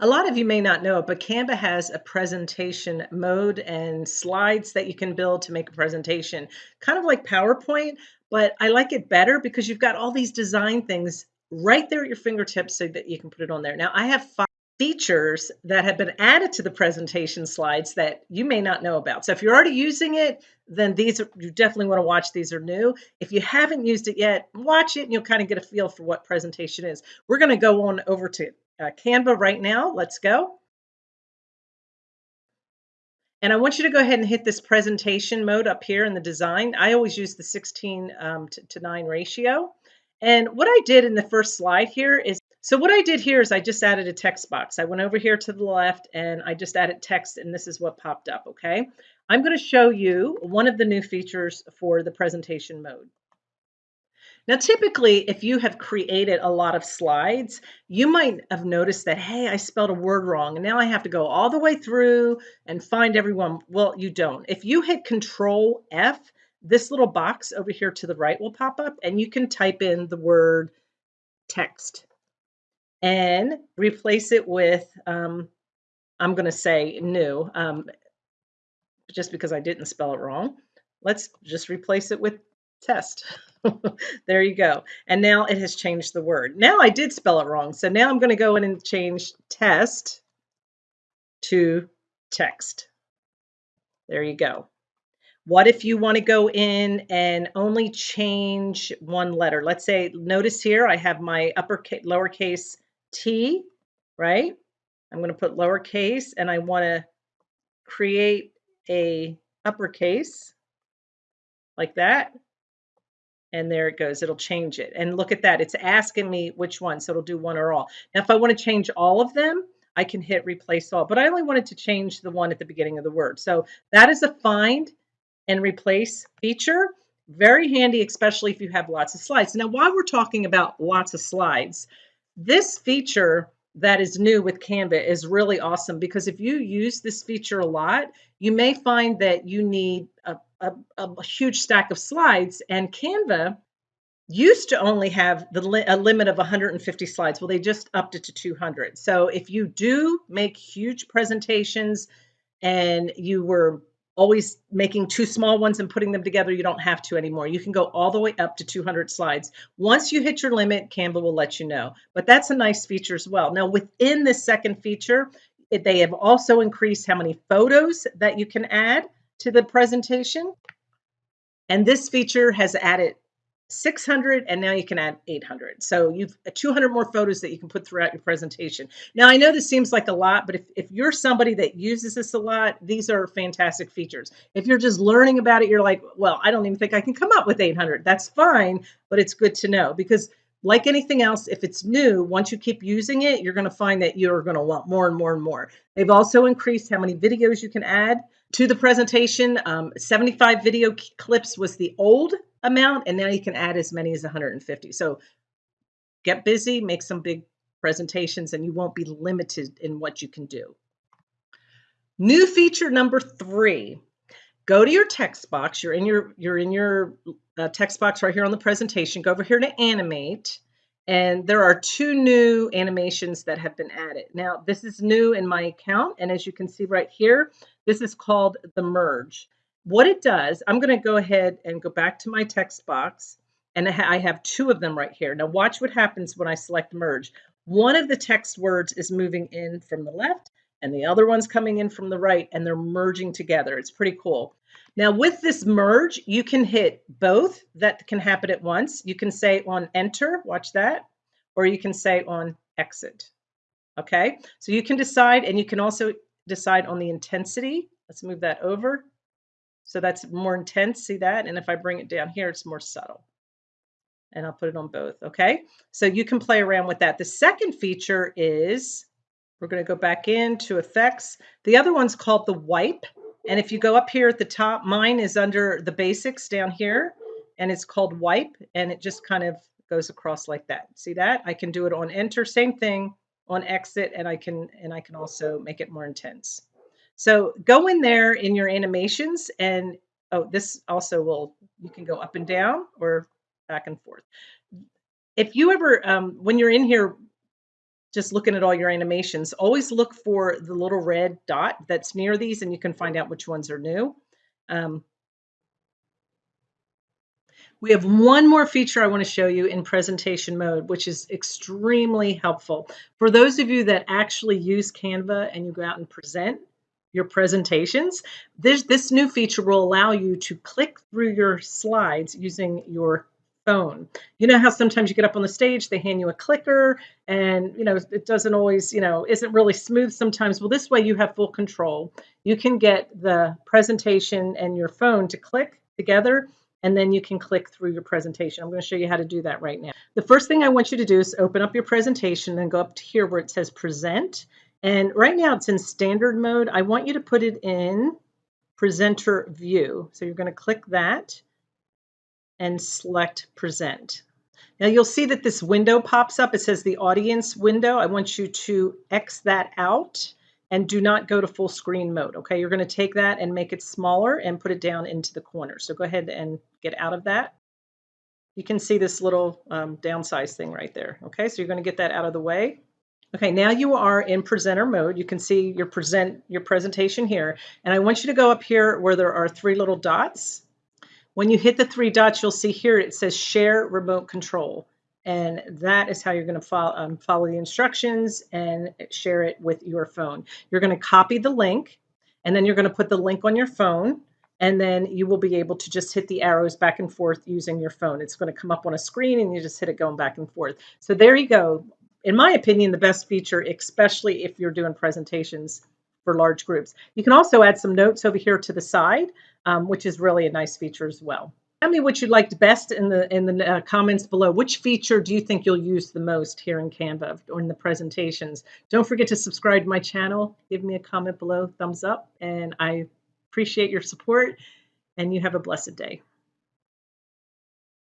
A lot of you may not know it, but Canva has a presentation mode and slides that you can build to make a presentation, kind of like PowerPoint, but I like it better because you've got all these design things right there at your fingertips so that you can put it on there. Now, I have five features that have been added to the presentation slides that you may not know about. So if you're already using it, then these are, you definitely want to watch. These are new. If you haven't used it yet, watch it and you'll kind of get a feel for what presentation is. We're going to go on over to uh, Canva right now. Let's go. And I want you to go ahead and hit this presentation mode up here in the design. I always use the 16 um, to, to 9 ratio. And what I did in the first slide here is, so what I did here is I just added a text box. I went over here to the left and I just added text and this is what popped up, okay? I'm going to show you one of the new features for the presentation mode. Now, typically, if you have created a lot of slides, you might have noticed that, hey, I spelled a word wrong, and now I have to go all the way through and find everyone. Well, you don't. If you hit Control F, this little box over here to the right will pop up, and you can type in the word text and replace it with, um, I'm going to say new, um, just because I didn't spell it wrong. Let's just replace it with test. there you go. And now it has changed the word. Now I did spell it wrong. So now I'm going to go in and change test to text. There you go. What if you want to go in and only change one letter? Let's say, notice here I have my uppercase, lowercase t, right? I'm going to put lowercase and I want to create a uppercase like that and there it goes. It'll change it. And look at that. It's asking me which one. So it'll do one or all. Now, if I want to change all of them, I can hit replace all. But I only wanted to change the one at the beginning of the word. So that is a find and replace feature. Very handy, especially if you have lots of slides. Now, while we're talking about lots of slides, this feature that is new with Canva is really awesome because if you use this feature a lot, you may find that you need a, a, a huge stack of slides and Canva used to only have the li a limit of 150 slides. Well, they just upped it to 200. So if you do make huge presentations and you were always making two small ones and putting them together, you don't have to anymore. You can go all the way up to 200 slides. Once you hit your limit, Canva will let you know. But that's a nice feature as well. Now, within this second feature, they have also increased how many photos that you can add to the presentation. And this feature has added 600 and now you can add 800 so you've uh, 200 more photos that you can put throughout your presentation. Now i know this seems like a lot but if, if you're somebody that uses this a lot these are fantastic features. If you're just learning about it you're like well i don't even think i can come up with 800 that's fine but it's good to know because like anything else if it's new once you keep using it you're going to find that you're going to want more and more and more. They've also increased how many videos you can add to the presentation. Um, 75 video clips was the old amount, and now you can add as many as 150. So get busy, make some big presentations, and you won't be limited in what you can do. New feature number three. Go to your text box. You're in your you're in your uh, text box right here on the presentation. Go over here to animate, and there are two new animations that have been added. Now, this is new in my account, and as you can see right here, this is called the merge. What it does, I'm going to go ahead and go back to my text box and I have two of them right here. Now watch what happens when I select merge. One of the text words is moving in from the left and the other one's coming in from the right and they're merging together. It's pretty cool. Now with this merge, you can hit both that can happen at once. You can say on enter, watch that, or you can say on exit. Okay, so you can decide and you can also decide on the intensity. Let's move that over. So that's more intense, see that? And if I bring it down here, it's more subtle. And I'll put it on both, okay? So you can play around with that. The second feature is, we're gonna go back into effects. The other one's called the wipe. And if you go up here at the top, mine is under the basics down here, and it's called wipe, and it just kind of goes across like that. See that? I can do it on enter, same thing, on exit, and I can and I can also make it more intense. So go in there in your animations and oh, this also will, you can go up and down or back and forth. If you ever, um, when you're in here just looking at all your animations, always look for the little red dot that's near these and you can find out which ones are new. Um, we have one more feature I want to show you in presentation mode, which is extremely helpful. For those of you that actually use Canva and you go out and present your presentations, this, this new feature will allow you to click through your slides using your phone. You know how sometimes you get up on the stage, they hand you a clicker and you know it doesn't always, you know, isn't really smooth sometimes. Well, this way you have full control. You can get the presentation and your phone to click together and then you can click through your presentation. I'm going to show you how to do that right now. The first thing I want you to do is open up your presentation and go up to here where it says present. And right now it's in standard mode. I want you to put it in presenter view. So you're going to click that and select present. Now you'll see that this window pops up. It says the audience window. I want you to X that out and do not go to full screen mode. Okay, you're going to take that and make it smaller and put it down into the corner. So go ahead and get out of that. You can see this little um, downsize thing right there. Okay, so you're going to get that out of the way. Okay, now you are in presenter mode. You can see your present your presentation here. And I want you to go up here where there are three little dots when you hit the three dots, you'll see here it says share remote control. And that is how you're going to follow, um, follow the instructions and share it with your phone. You're going to copy the link and then you're going to put the link on your phone and then you will be able to just hit the arrows back and forth using your phone. It's going to come up on a screen and you just hit it going back and forth. So there you go. In my opinion, the best feature, especially if you're doing presentations for large groups. You can also add some notes over here to the side, um, which is really a nice feature as well. Tell me what you liked best in the in the uh, comments below. Which feature do you think you'll use the most here in Canva or in the presentations? Don't forget to subscribe to my channel. Give me a comment below, thumbs up, and I appreciate your support. And you have a blessed day.